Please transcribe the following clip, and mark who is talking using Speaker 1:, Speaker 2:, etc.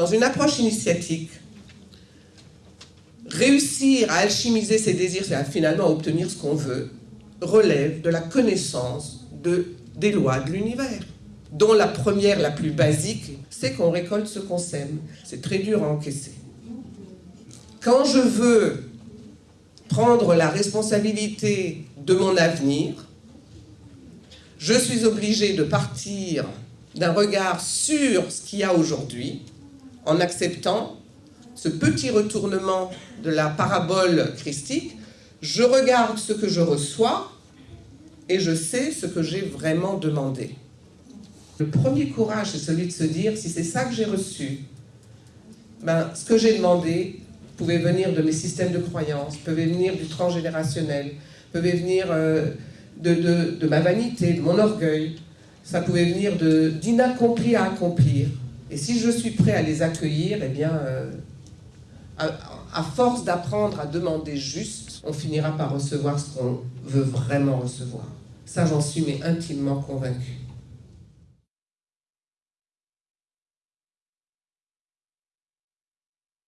Speaker 1: Dans une approche initiatique, réussir à alchimiser ses désirs et à finalement obtenir ce qu'on veut relève de la connaissance de, des lois de l'univers, dont la première, la plus basique, c'est qu'on récolte ce qu'on sème. C'est très dur à encaisser. Quand je veux prendre la responsabilité de mon avenir, je suis obligé de partir d'un regard sur ce qu'il y a aujourd'hui, en acceptant ce petit retournement de la parabole christique, je regarde ce que je reçois et je sais ce que j'ai vraiment demandé. Le premier courage, c'est celui de se dire, si c'est ça que j'ai reçu, ben, ce que j'ai demandé pouvait venir de mes systèmes de croyances, pouvait venir du transgénérationnel, pouvait venir euh, de, de, ma vanité, de mon orgueil, ça pouvait venir d'inaccompli à accomplir. Et si je suis prêt à les accueillir, eh bien, euh, à, force d'apprendre à demander juste, on finira par recevoir ce qu'on veut vraiment recevoir. Ça, j'en suis mais intimement convaincu.